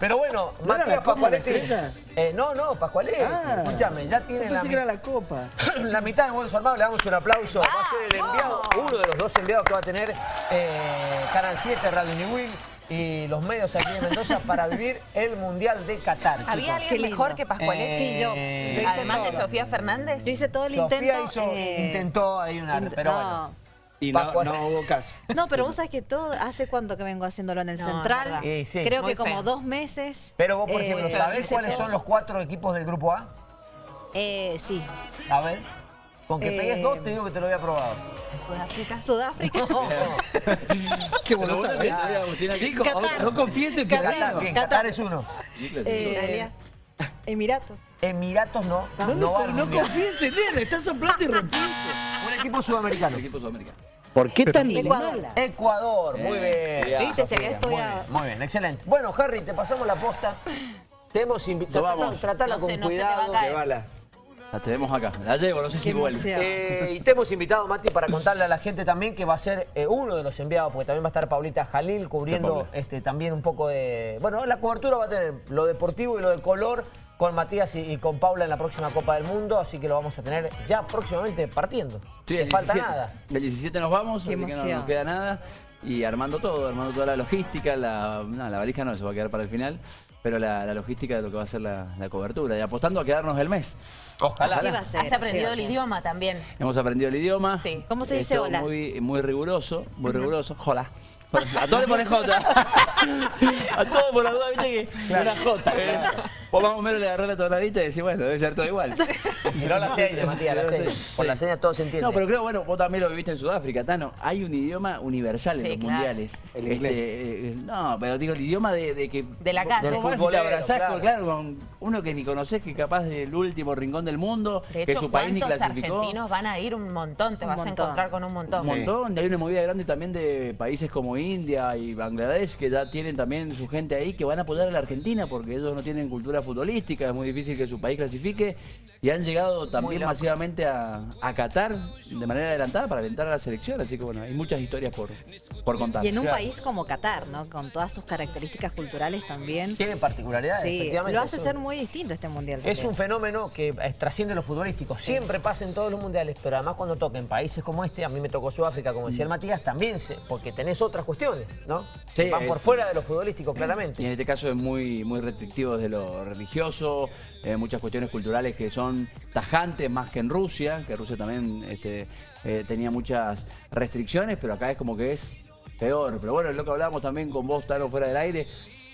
Pero bueno, ¿No era Matías la Copa de Pascualetti... Estrella? Eh, no, no, Pascualetti. Ah. Escúchame, ya tiene la, que era la Copa. la mitad del bolso armado. Le damos un aplauso. Va a ser el enviado, uno de los dos enviados que va a tener eh, Canal 7, Radio New Will y los medios aquí en Mendoza para vivir el Mundial de Qatar. ¿Había chicos. alguien mejor que Pascualetti? Eh, Sí, yo. eh, Además de Sofía Fernández. Yo hice todo el Sofía intento. hizo- eh, intentó ahí una... int- pero no. bueno. Y no, no hubo caso. No, pero vos sabés que todo, ¿hace cuánto que vengo haciéndolo en el No, Central? Y sí. Creo que como dos meses. Pero vos, por Eh, ejemplo, ¿sabés hice cuáles son los cuatro equipos del Grupo A? Eh, sí. A ver. Con que Eh, pegues dos, te digo que te lo había probado. Sudáfrica. Sudáfrica. Qué bueno sabés. sabés, Chicos, Qatar. no confíes en Qatar. Qatar. Qatar es uno. Eh, Italia. Emiratos. Emiratos no. No, No, no Mundial. confíes en él, está soplando y repite. Un equipo sudamericano. El equipo sudamericano. ¿Por qué tan Ecuador. mala? Ecuador, muy bien. Bien. Viste, se había Muy estudiado. bien, muy bien, excelente. Bueno, Harry, te pasamos la posta. Te hemos invitado. Tratala, No con sé, no se te va a cuidado. Llévala. La tenemos acá. La llevo, no sé si vuelve. Eh, y te hemos invitado, Mati, para contarle a la gente también que va a ser eh, uno de los enviados, porque también va a estar Paulita Jalil cubriendo este, también un poco de... Bueno, la cobertura va a tener lo deportivo y lo de color con Matías y, y con Paula en la próxima Copa del Mundo, así que lo vamos a tener ya próximamente partiendo. Sí, No el falta 17. nada. El 17 nos vamos, Qué así que no nos queda nada. Y armando todo, armando toda la logística, la, no, la valija no, se va a quedar para el final, pero la, la logística de lo que va a ser la, la cobertura. Y apostando a quedarnos el mes. Ojalá. Así va a ser. Has aprendido el ser. idioma también. Hemos aprendido el idioma. Sí. ¿Cómo se dice hola? Muy, muy riguroso, muy riguroso. Hola. A todos le ponen J. A todos por la duda, viste que. Una J. Vos más o menos le agarrás la tonadita y decís, bueno, debe ser todo igual. Si no la seña, Matías, la seña. Por la seña todo se entiende. No, pero creo, bueno, vos también lo viviste en Sudáfrica, Tano. Hay un idioma universal en Sí, los claro. mundiales. El Este, inglés. eh, no, pero digo, el idioma de, de que. De la calle. Vos vas y te futbolero, abrazás claro. con, claro, con uno que ni conocés, que capaz del último rincón del mundo, De que su país ni ¿cuántos clasificó. argentinos van a ir? Un montón, te Un vas montón. a encontrar con un montón. Un montón, y hay una movida grande también de países como India y Bangladesh que ya tienen también su gente ahí que van a apoyar a la Argentina porque ellos no tienen cultura futbolística, es muy difícil que su país clasifique y han llegado también masivamente a, a Qatar de manera adelantada para alentar a la selección, así que bueno, hay muchas historias por, por contar. Y en un Claro. país como Qatar, ¿no? Con todas sus características culturales también. Tiene particularidades, Sí, efectivamente. lo hace ser muy distinto este mundial. Es un fenómeno que trasciende lo futbolístico. Siempre pasa en todos los mundiales, pero además cuando toca en países como este, a mí me tocó Sudáfrica, como decía el Matías, también, se, porque tenés otras cuestiones, ¿no? Sí, Van por fuera de lo futbolístico, Y claramente. en este caso es muy, muy restrictivo desde lo religioso, eh, muchas cuestiones culturales que son tajantes más que en Rusia, que Rusia también este, eh, tenía muchas restricciones, pero acá es como que es peor. Pero bueno, es lo que hablábamos también con vos, Taro, fuera del aire.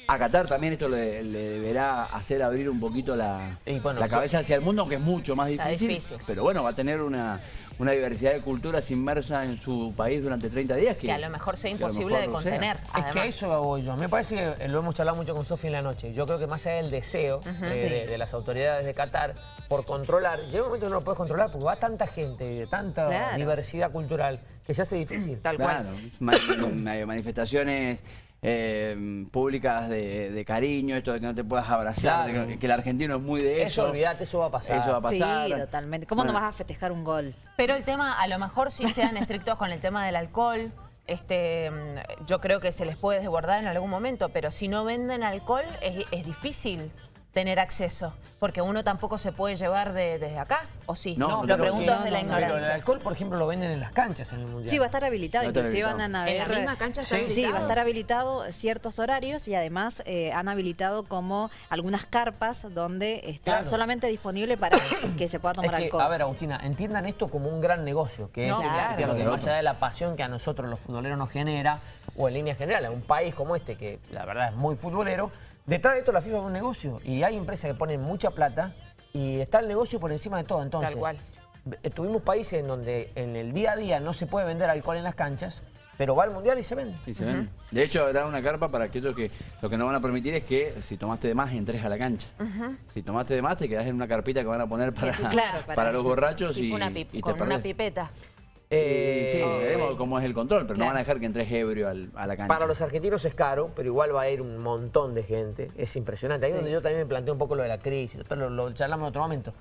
A Qatar también esto le, le deberá hacer abrir un poquito la, bueno, la cabeza hacia el mundo, aunque es mucho más difícil. Pero bueno, va a tener una, una diversidad de culturas inmersa en su país durante 30 días. Que, Que a lo mejor sea imposible de contener. Es además. que eso voy yo. Me parece que lo hemos charlado mucho con Sofía en la noche. Yo creo que más allá del deseo de, de las autoridades de Qatar por controlar, llega un momento que no lo puedes controlar porque va tanta gente de tanta Claro. diversidad cultural que se hace difícil. Tal Claro, cual. ma- ma- manifestaciones eh, públicas de, de cariño, esto de que no te puedas abrazar, Claro. que, que el argentino es muy de eso. Eso, olvídate, eso va a pasar. Eso va a Sí, pasar. totalmente. ¿Cómo no vas a festejar un gol? Pero el tema, a lo mejor sí sean estrictos con el tema del alcohol. Este, mm, yo creo que se les puede desbordar en algún momento, pero si no venden alcohol es, es difícil tener acceso, porque uno tampoco se puede llevar de- desde acá, ¿o sí? No, lo pero pregunto desde la Pero el ignorancia. alcohol, por ejemplo, lo venden en las canchas en el Mundial. Sí, va a estar habilitado. A Inclusive habilitado. van a ¿En haber... la misma cancha está Sí. habilitado? Sí, va a estar habilitado ciertos horarios y además eh, han habilitado como algunas carpas donde está Claro. solamente disponible para que se pueda Es tomar que, alcohol. a ver, Agustina, entiendan esto como un gran negocio, que No, es claro. que lo más allá de la pasión que a nosotros los futboleros nos genera, o en líneas generales, un país como este, que la verdad es muy futbolero, detrás de esto la FIFA es un negocio y hay empresas que ponen mucha plata y está el negocio por encima de todo. Entonces, Tal cual. eh, tuvimos países en donde en el día a día no se puede vender alcohol en las canchas, pero va al Mundial y se vende. Y se ven. De hecho, habrá una carpa para aquellos que lo que no van a permitir es que si tomaste de más entres a la cancha. Si tomaste de más te quedás en una carpita que van a poner para, Claro, para, para- los borrachos y, Tipo una pip- y te con una pipeta. Eh, sí, veremos cómo es el control, pero no van a dejar que entres ebrio al- a la cancha. Para los argentinos es caro, pero igual va a ir un montón de gente. Es impresionante. Ahí es donde yo también me planteo un poco lo de la crisis, pero lo, lo charlamos en otro momento.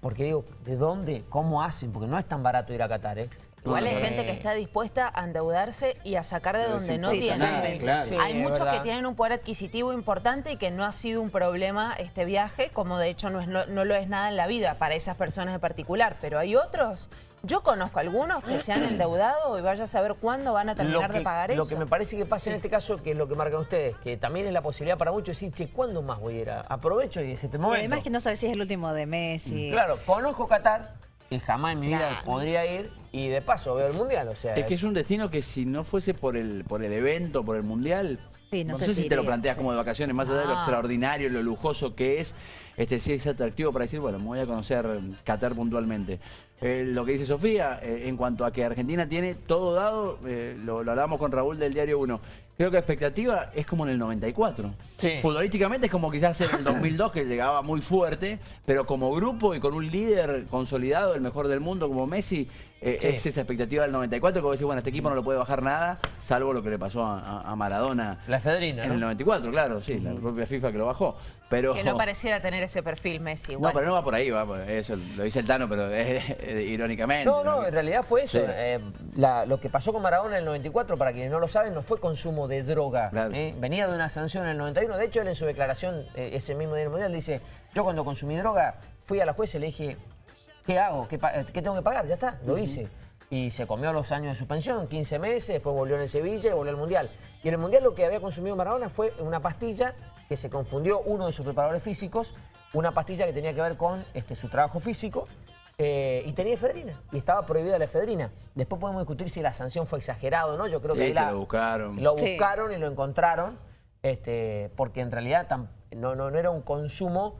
Porque digo, ¿de dónde? ¿Cómo hacen? Porque no es tan barato ir a Qatar, ¿eh? Igual hay Eh, gente que está dispuesta a endeudarse y a sacar de Pero donde no tiene. claro. Sí, hay muchos que tienen un poder adquisitivo importante y que no ha sido un problema este viaje, como de hecho no, es, no, no lo es nada en la vida para esas personas en particular. Pero hay otros, yo conozco algunos que se han endeudado y vaya a saber cuándo van a terminar que, de pagar lo eso. que me parece que pasa en este caso, que es lo que marcan ustedes, que también es la posibilidad para muchos decir, che, ¿cuándo más voy a ir? a- Aprovecho y es este Y momento. además que no sabes si es el último de Messi. Claro, conozco Qatar, que jamás en mi vida Claro. podría ir, y de paso veo el Mundial, o sea... Es que es un destino que si no fuese por el, por el evento, por el mundial, Sí, no no, sé sé si si te lo planteas como de vacaciones, más allá de lo Ah. extraordinario, lo lujoso que es, este sí es atractivo para decir, bueno, me voy a conocer Qatar puntualmente. Eh, lo que dice Sofía, eh, en cuanto a que Argentina tiene todo dado, eh, lo, lo hablamos con Raúl del Diario 1, creo que la expectativa es como en el 94. Sí. Futbolísticamente es como quizás en el 2002 que llegaba muy fuerte, pero como grupo y con un líder consolidado, el mejor del mundo como Messi, eh, Sí. es esa expectativa del 94 que vos decís, bueno, este equipo no lo puede bajar nada, salvo lo que le pasó a, Maradona La efedrina, en ¿no? el 94, claro, sí, la propia FIFA que lo bajó. Pero, Que no pareciera tener ese perfil Messi. No, igual. pero no va por ahí, va por- eso lo dice el Tano, pero es, eh, irónicamente. No, no, en realidad fue eso. Sí. Eh, la- lo que pasó con Maradona en el 94, para quienes no lo saben, no fue consumo de droga. Claro. ¿eh? Venía de una sanción en el 91. De hecho, él en su declaración, eh, ese mismo día del Mundial, dice, yo cuando consumí droga, fui a la jueza y le dije, ¿qué hago? ¿Qué, pa- eh, qué tengo que pagar? Ya está, lo hice. Y se comió los años de suspensión, 15 meses, después volvió en el Sevilla y volvió al Mundial. Y en el Mundial lo que había consumido Maradona fue una pastilla que se confundió uno de sus preparadores físicos, una pastilla que tenía que ver con este, su trabajo físico, eh, y tenía efedrina, y estaba prohibida la efedrina. Después podemos discutir si la sanción fue exagerada o no, yo creo Sí, que ahí se la- lo buscaron. Lo Sí. buscaron y lo encontraron, este, porque en realidad tam- no, no, no era un consumo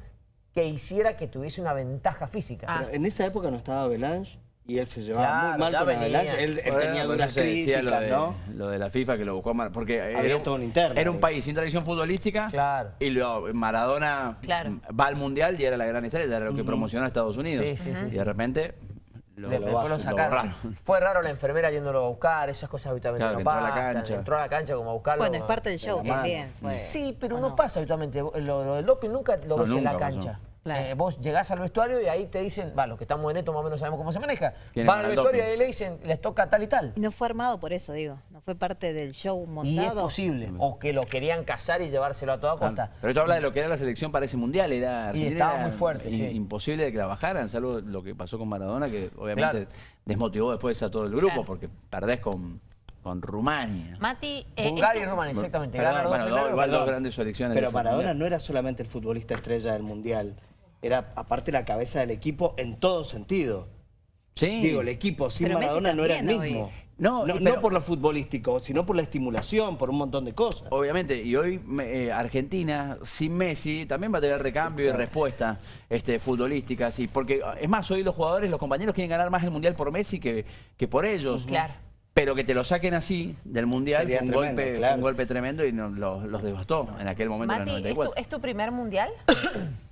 que hiciera que tuviese una ventaja física. Ah. Pero en esa época no estaba Belange y él se llevaba Claro, muy mal con venía. Belange. Él, él Bueno, tenía duras críticas, lo de, ¿no? lo de la FIFA que lo buscó Mar- porque Había era, un- todo un interno era un país sin tradición futbolística Claro. y lo- Maradona Claro. va al mundial y era la gran estrella, era lo que promocionó a Estados Unidos. Sí, sí, sí, y de repente lo, De- después lo lo sacaron. borraron. Fue raro la enfermera yéndolo a buscar, esas cosas habitualmente Claro, no que entró a la pasan. cancha. Entró a la cancha como a buscarlo. Bueno, es parte del show también. fue. Sí, pero ¿o no, pasa habitualmente. Lo, lo del doping nunca lo No, ves en la pasó. Claro. Eh, vos llegás al vestuario y ahí te dicen, va, los que estamos en esto más o menos sabemos cómo se maneja. ¿Quiénes Van al vestuario y ahí le dicen, les toca tal y tal. Y no fue armado por eso, digo. No fue parte del show Y montado. es posible. O que lo querían cazar y llevárselo a toda costa. Pero esto habla de lo que era la selección para ese mundial, era Argentina estaba era muy fuerte, in- sí. imposible de que la bajaran, salvo lo que pasó con Maradona, que obviamente Claro. desmotivó después a todo el grupo, Claro. porque perdés con, con Rumania. Mati, eh, Bulgaria y Rumania, exactamente. Perdón, bueno, dos igual dos grandes selecciones. Pero Maradona mundial. no era solamente el futbolista estrella del Mundial. Era aparte la cabeza del equipo en todo sentido. Sí. Digo, el equipo sin Pero Maradona no era el mismo. hoy. No, no, y pero- no por lo futbolístico, sino por la estimulación, por un montón de cosas. Obviamente, y hoy eh, Argentina sin Messi también va a tener recambio y respuesta este, futbolística, sí, porque es más, hoy los jugadores, los compañeros quieren ganar más el Mundial por Messi que, que por ellos. Claro. Pero que te lo saquen así del Mundial fue un, tremendo, golpe, fue un golpe tremendo y los, los devastó en aquel momento en el Mati, ¿es tu, 94. es tu primer mundial?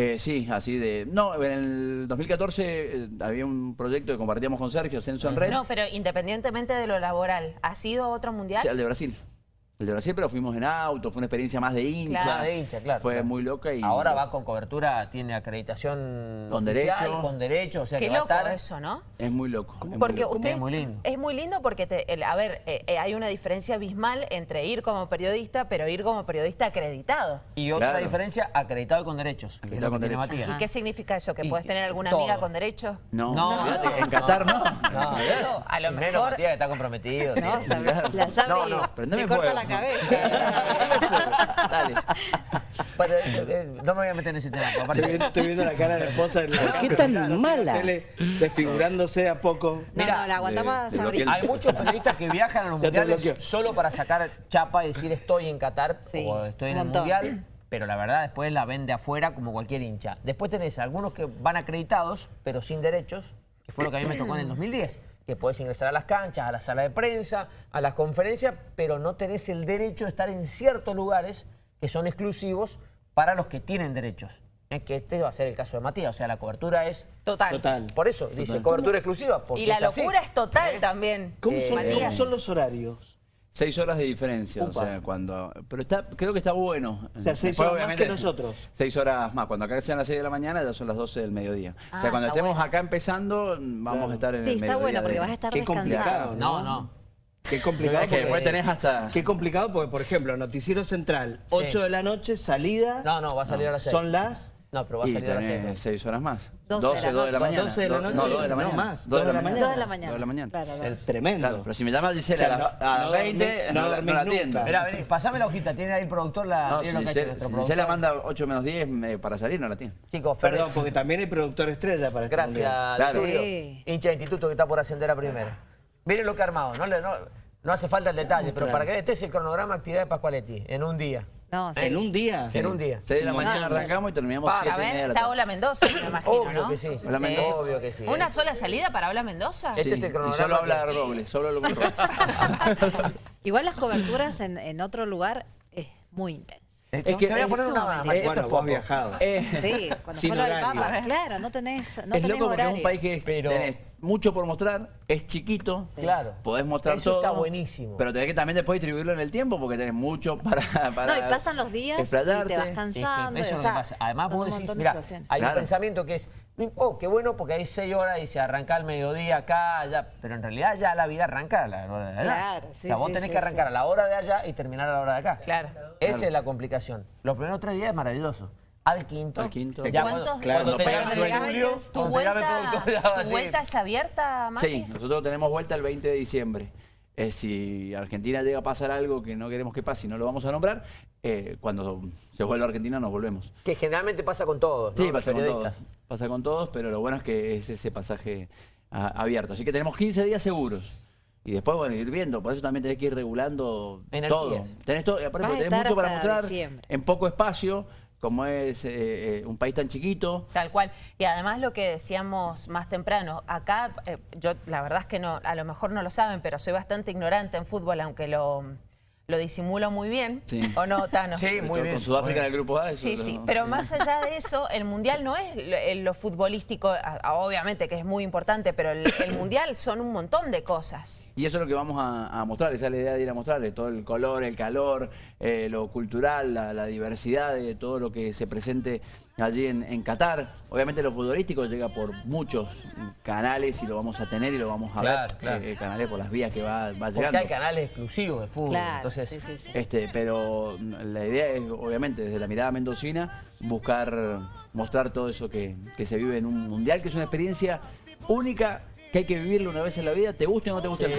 Eh, sí, así de... No, en el 2014 eh, había un proyecto que compartíamos con Sergio, Ascenso en Red, No, pero independientemente de lo laboral, ¿ha sido otro mundial? Sí, el de Brasil. El de Brasil, pero fuimos en auto, fue una experiencia más de hincha. Claro. de hincha, claro. Fue claro. muy loca y... Ahora va con cobertura, tiene acreditación Con oficial, derecho. con derecho, o sea Qué que va a loco estar... eso, ¿no? Es muy loco. es muy Porque loco. usted Es muy lindo. es muy lindo porque te- el- a ver, eh, eh, hay una diferencia abismal entre ir como periodista, pero ir como periodista acreditado. Y otra Claro. diferencia, acreditado y con derechos, Acreditado con derechos. Matías. ¿Y qué significa eso? ¿Que puedes tener alguna todo. amiga con derechos? No, No, fíjate, en Qatar no. No, Claro, a lo menos mejor- Matías que está comprometido. No, sabe- la sabe No, no, prendeme corta fuego. la cabeza. Dale. Pero, eh, eh, no me voy a meter en ese tema. aparte- Estoy viendo, estoy viendo la cara de la esposa en la ¿Por qué tan mala? tele, desfigurándose a poco. No, Mira, no, la de- de Sabrina. bloqueo. Hay muchos periodistas que viajan a los mundiales solo para sacar chapa y decir estoy en Qatar Sí, o estoy en el mundial, pero la verdad después la vende afuera como cualquier hincha. Después tenés algunos que van acreditados, pero sin derechos, que fue lo que a mí me tocó en el 2010, que podés ingresar a las canchas, a la sala de prensa, a las conferencias, pero no tenés el derecho de estar en ciertos lugares que son exclusivos para los que tienen derechos. Es que este va a ser el caso de Matías, o sea, la cobertura es... Total. Total. Por eso dice cobertura exclusiva. Porque Y la es así. locura es total también. ¿Cómo Eh, son, Matías. cómo son los horarios? Seis horas de diferencia, Upa. o sea, cuando... Pero está, creo que está bueno. O sea, seis Después, horas más que nosotros. Seis horas más. Cuando acá sean las seis de la mañana, ya son las 12 del mediodía. o Ah, sea, cuando está estemos bueno. acá empezando, vamos Claro. a estar en Sí, el está mediodía bueno porque de- vas a estar Qué complicado, descansado. No, no. Qué complicado. Es que después porque- tenés hasta... Qué complicado porque, por ejemplo, Noticiero Central, 8 de la noche, salida. No, no, va a salir a las 6. Son las No, pero va a y salir a las tenés 6. seis horas más. 12 de la 12, 2 de la noche. mañana. 12 de la noche. No, 2 de la No, mañana. más, Dos de la mañana. Dos de la mañana. Dos de la mañana. Claro, claro. el tremendo. Claro, pero si me llama Gisela O sea, a la- no- a las no 20, dormí- no, no la- no la atiendo. Mira, vení, pasame la hojita, tiene ahí el productor la. No, si Gisela, nuestro si. Gisela manda 8 menos 10 eh, para salir, no la tiene. Chicos, Fer, Perdón, porque también hay productor estrella para este gracias, Claro. Sí. hincha de instituto que está por ascender a primera. Miren lo que ha armado, no, le- no, no hace falta el detalle, pero para que este es el cronograma de actividad de Pascualetti, en un día. No, sí. En un día. En un día. 6 de la mañana no, arrancamos y terminamos Para 7 y ver, de está. Ola Mendoza, me imagino, Obvio ¿no? que sí. Hola, Mendoza. Obvio que sí. ¿Una ¿eh? sola salida para Ola Mendoza? Este Sí, es el y cronograma solo habla que- Robles, solo Robles. Igual las coberturas en, en otro lugar es muy intenso. Es que- te voy a poner una. Eh, esto Bueno, vos has viajado. Eh, Sí, cuando Sin fue lo del. Papa, claro, no tenés, no es tenés loco porque horario. es un país que Pero- tenés mucho por mostrar, es chiquito, Claro. podés mostrar Eso todo. está buenísimo. Pero tenés que también después distribuirlo en el tiempo porque tenés mucho para, para No, y pasan los días y te vas Es que cansando. eso o es lo que sea, pasa. Además, vos decís, de mira, hay Claro. un pensamiento que es, oh, qué bueno porque hay seis horas y se arranca al mediodía acá, allá. Pero en realidad ya la vida arranca a la hora de allá. Claro, o sí, sea, vos sí, tenés sí, que arrancar sí. a la hora de allá y terminar a la hora de acá. Claro. Esa es la complicación. Los primeros tres días es maravilloso. Al quinto. Al quinto. Ya ¿Cuántos cuando, Claro, cuando cuando el Julio, ¿Tu vuelta, ¿Tu vuelta es abierta, Mati? Sí, nosotros tenemos vuelta el 20 de diciembre. Eh, si Argentina llega a pasar algo que no queremos que pase y no lo vamos a nombrar, eh, cuando se vuelva a Argentina nos volvemos. Que generalmente pasa con todos, ¿no? Sí, pasa con todos. Pasa con todos, pero lo bueno es que es ese pasaje ah, abierto. Así que tenemos 15 días seguros. Y después, bueno, ir viendo. Por eso también tenés que ir regulando Energías. todo. Tenés todo, y aparte tenés mucho para mostrar diciembre. en poco espacio, como es eh, eh, un país tan chiquito. Tal cual. Y además lo que decíamos más temprano, acá, eh, yo la verdad es que no, a lo mejor no lo saben, pero soy bastante ignorante en fútbol, aunque lo, lo disimulo muy bien. Sí. ¿O no, Tano? Sí, muy bien, Con Sudáfrica en el grupo A. eso Sí, sí, pero más allá de eso, el Mundial no es lo, eh, lo futbolístico, obviamente que es muy importante, pero el, el Mundial son un montón de cosas. Y eso es lo que vamos a, a mostrar, esa es la idea de ir a mostrarle, todo el color, el calor, eh, lo cultural, la, la diversidad de todo lo que se presente allí en, en Qatar. Obviamente lo futbolístico llega por muchos canales y lo vamos a tener y lo vamos a Claro, ver, claro. eh, canales por las vías que va, va Porque llegando. hay canales exclusivos de fútbol. Claro, entonces, sí, sí, sí. Este, pero la idea es, obviamente, desde la mirada mendocina, buscar mostrar todo eso que, que se vive en un mundial, que es una experiencia única, que hay que vivirlo una vez en la vida, te guste o no te guste el fútbol.